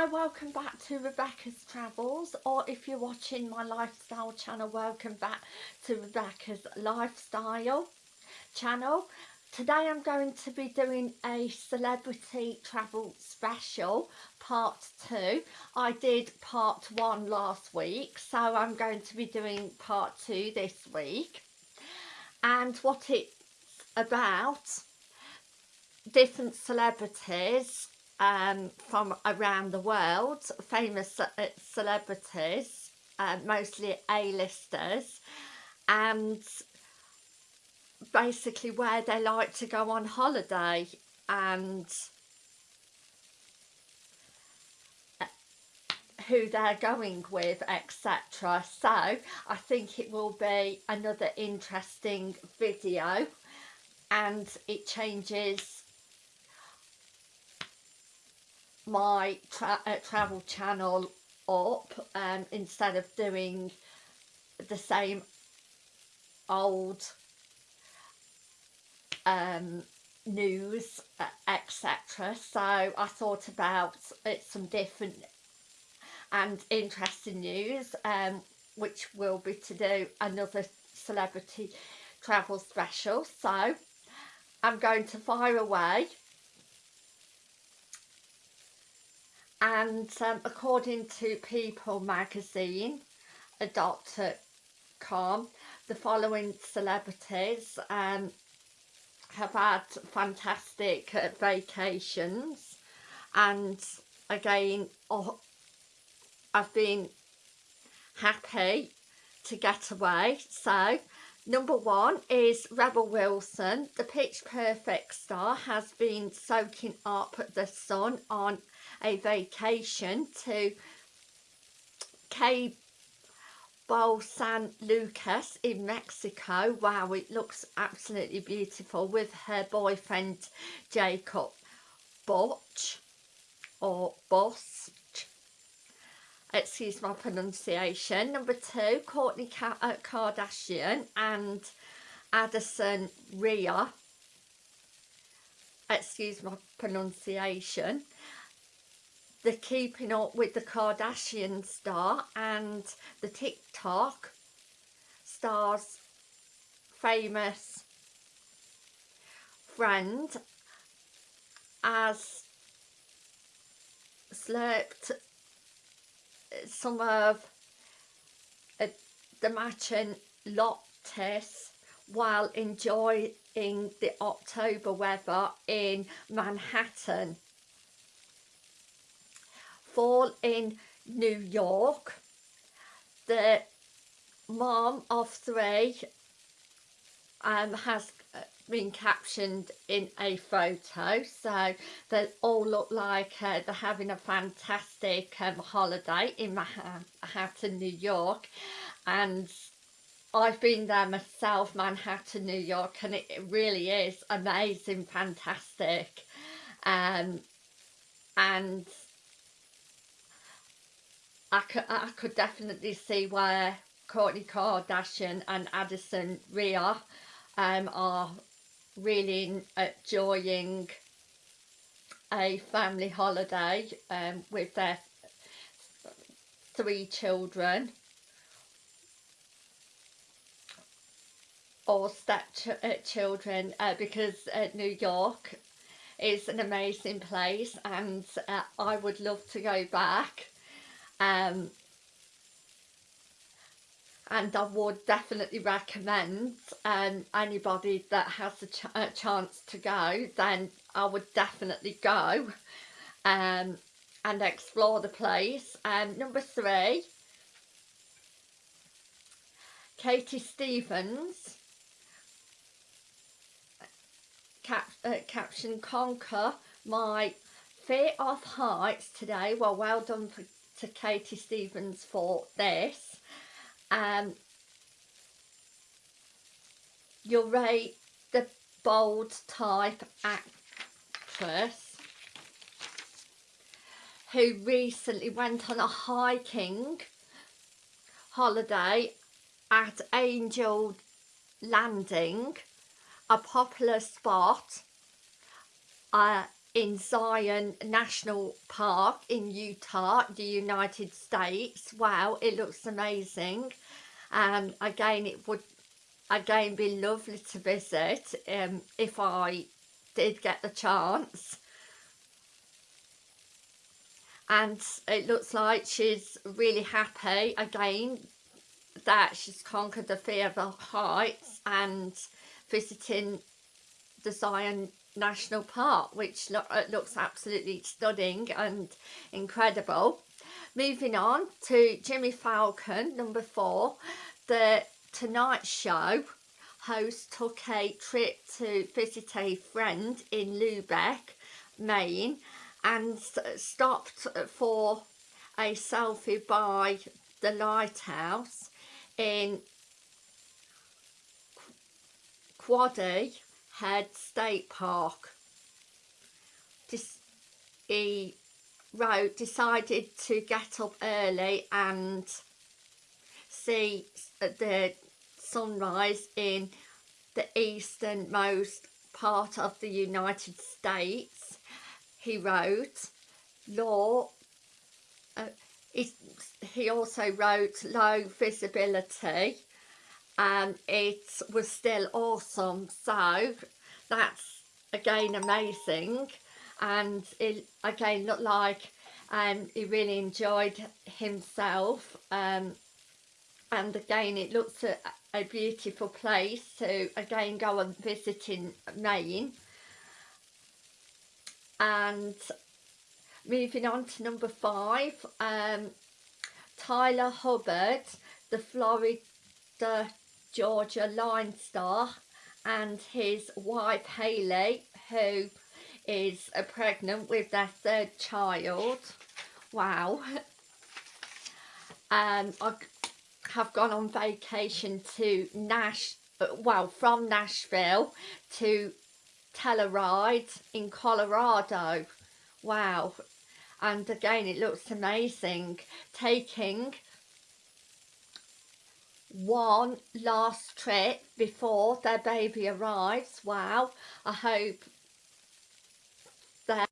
Hi, welcome back to Rebecca's Travels or if you're watching my lifestyle channel, welcome back to Rebecca's Lifestyle channel. Today I'm going to be doing a celebrity travel special part 2. I did part 1 last week so I'm going to be doing part 2 this week. And what it's about, different celebrities um, from around the world, famous uh, celebrities, uh, mostly A-listers, and basically where they like to go on holiday and uh, who they're going with etc so I think it will be another interesting video and it changes my tra uh, travel channel up um, instead of doing the same old um, news uh, etc so I thought about it some different and interesting news um, which will be to do another celebrity travel special. So I'm going to fire away and um, according to People magazine com the following celebrities um, have had fantastic uh, vacations and again oh, I've been happy to get away. So number one is Rebel Wilson the pitch perfect star has been soaking up the sun on a vacation to Cabo San Lucas in Mexico. Wow, it looks absolutely beautiful with her boyfriend Jacob Butch or Boss. Excuse my pronunciation. Number two, Kourtney uh, Kardashian and Addison Rae. Excuse my pronunciation the Keeping Up with the Kardashian star and the TikTok star's famous friend has slurped some of uh, the matching lattes while enjoying the October weather in Manhattan fall in New York. The mom of three um, has been captioned in a photo so they all look like uh, they're having a fantastic um, holiday in Manhattan, New York and I've been there myself, Manhattan, New York and it really is amazing, fantastic um, and I could, I could definitely see where Kourtney Kardashian and Addison Rae um, are really enjoying a family holiday um, with their three children. Or step ch uh, children uh, because uh, New York is an amazing place and uh, I would love to go back. Um, and I would definitely recommend um, anybody that has a, ch a, chance to go then I would definitely go um, and explore the place um, number three Katie Stevens cap uh, caption conquer my fear of heights today well well done for to Katie Stevens for this. Um, you'll rate the bold type actress who recently went on a hiking holiday at Angel Landing, a popular spot uh, in Zion National Park in Utah, the United States. Wow, it looks amazing. And um, again, it would again be lovely to visit um, if I did get the chance. And it looks like she's really happy again that she's conquered the fear of the heights and visiting the Zion National Park which lo uh, looks absolutely stunning and incredible. Moving on to Jimmy Fallon, number four, the Tonight Show host took a trip to visit a friend in Lubec, Maine and stopped for a selfie by the lighthouse in Quoddy Head State Park. This, he wrote, decided to get up early and see the sunrise in the easternmost part of the United States. He wrote, law, uh, he also wrote low visibility and it was still awesome. So that's again amazing. And it again looked like um, he really enjoyed himself um, and again it looks a, a beautiful place to again go and visit in Maine. And moving on to number five um, Tyler Hubbard the Florida Georgia Line star and his wife Hayley, who is uh, pregnant with their third child. Wow. Um I have gone on vacation to Nash well from Nashville to Telluride in Colorado. Wow. And again it looks amazing. Taking one last trip before their baby arrives. Wow. I hope that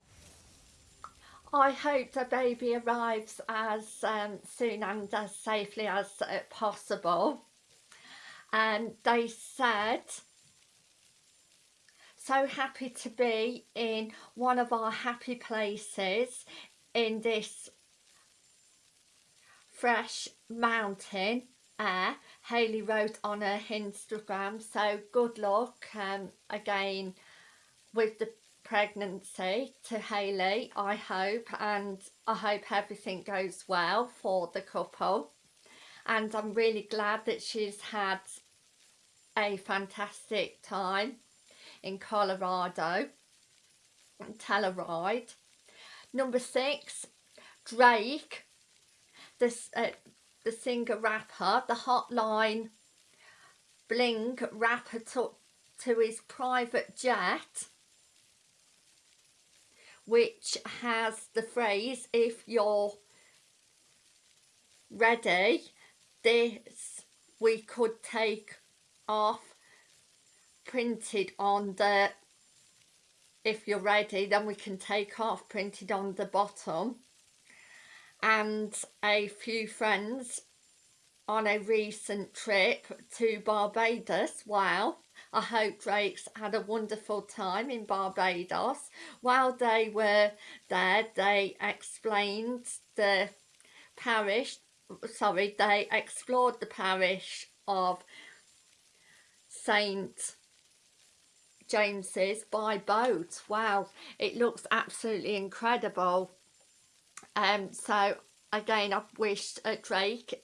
I hope the baby arrives as um, soon and as safely as uh, possible. And they said so happy to be in one of our happy places in this fresh mountain air Hayley wrote on her Instagram so good luck um, again with the pregnancy to Hayley I hope and I hope everything goes well for the couple. And I'm really glad that she's had a fantastic time in Colorado. Telluride number six Drake this uh, the singer rapper, the hotline bling rapper took to his private jet which has the phrase if you're ready this we could take off printed on the if you're ready then we can take off printed on the bottom and a few friends on a recent trip to Barbados. Wow, I hope Drake's had a wonderful time in Barbados. While they were there, they explained the parish, sorry, they explored the parish of St. James's by boat. Wow, it looks absolutely incredible um, so again I've wished uh, Drake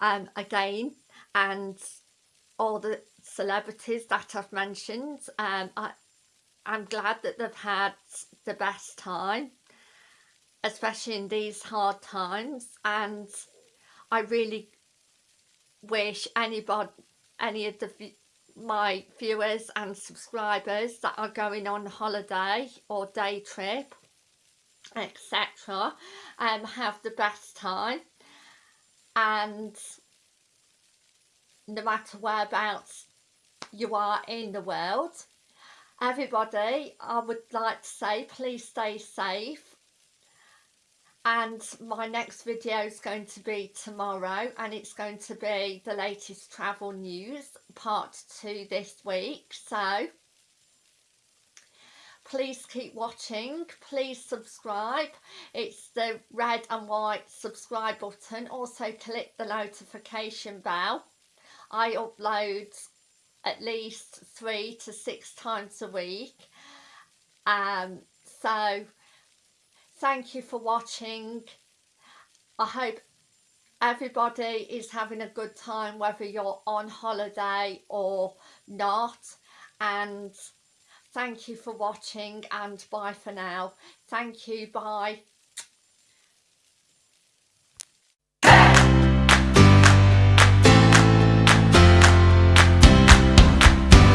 um, again and all the celebrities that I've mentioned um, I, I'm glad that they've had the best time especially in these hard times and I really wish anybody any of the my viewers and subscribers that are going on holiday or day trip etc and um, have the best time. And no matter whereabouts you are in the world everybody I would like to say please stay safe. And my next video is going to be tomorrow and it's going to be the latest travel news part two this week. So please keep watching. Please subscribe. It's the red and white subscribe button. Also click the notification bell. I upload at least three to six times a week. Um so thank you for watching. I hope everybody is having a good time whether you're on holiday or not. And thank you for watching and bye for now. Thank you bye